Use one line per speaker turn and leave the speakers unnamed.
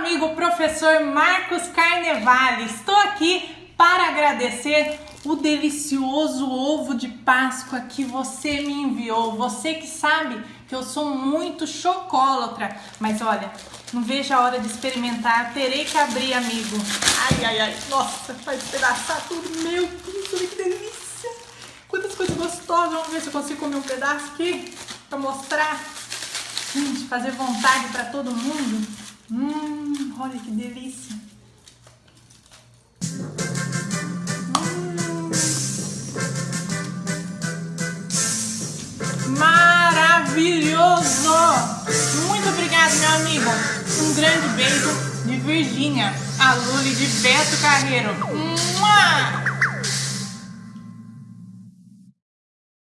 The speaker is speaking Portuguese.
Amigo professor Marcos Carnevale, estou aqui para agradecer o delicioso ovo de Páscoa que você me enviou. Você que sabe que eu sou muito chocólatra, mas olha, não vejo a hora de experimentar. Terei que abrir, amigo. Ai, ai, ai. Nossa, vai despedaçar tudo. Meu Deus, olha que delícia. Quantas coisas gostosas. Vamos ver se eu consigo comer um pedaço aqui para mostrar. Gente, fazer vontade para todo mundo. Hum, olha que delícia. Hum. Maravilhoso! Muito obrigado, meu amigo. Um grande beijo de Virgínia, a Luli de Beto Carreiro. Mua!